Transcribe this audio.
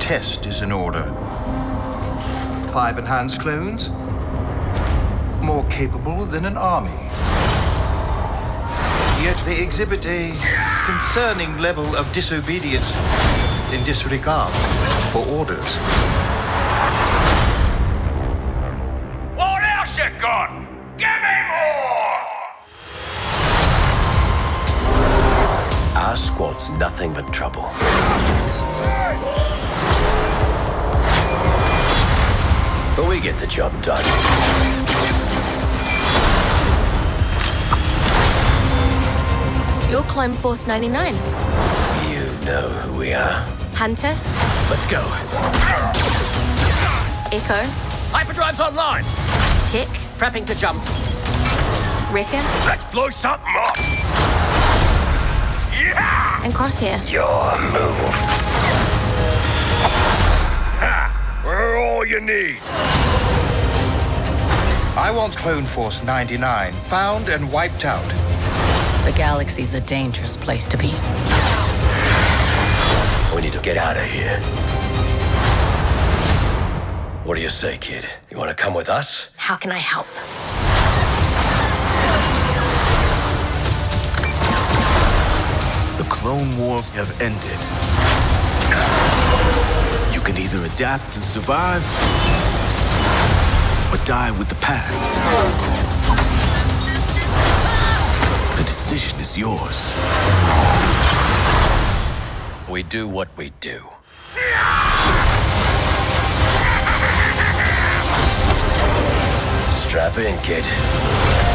test is in order. Five enhanced clones? More capable than an army. Yet they exhibit a concerning level of disobedience and disregard for orders. What else you got? Give me more! Our squad's nothing but trouble. But we get the job done. You're Clone Force 99. You know who we are. Hunter, Let's go. Echo, Hyperdrive's online. Tech, Prepping to jump. Wrecker, Let's blow something up! Yeah! and Crosshair. Your move. You need. I want Clone Force 99 found and wiped out. The galaxy's a dangerous place to be. We need to get out of here. What do you say, kid? You want to come with us? How can I help? The Clone Wars have ended. Adapt and survive, or die with the past. The decision is yours. We do what we do. Strap in, kid.